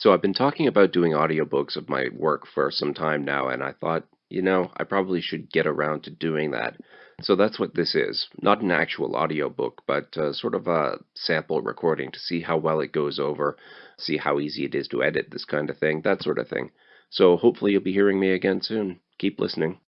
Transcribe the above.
So I've been talking about doing audiobooks of my work for some time now, and I thought, you know, I probably should get around to doing that. So that's what this is. Not an actual audiobook, but uh, sort of a sample recording to see how well it goes over, see how easy it is to edit this kind of thing, that sort of thing. So hopefully you'll be hearing me again soon. Keep listening.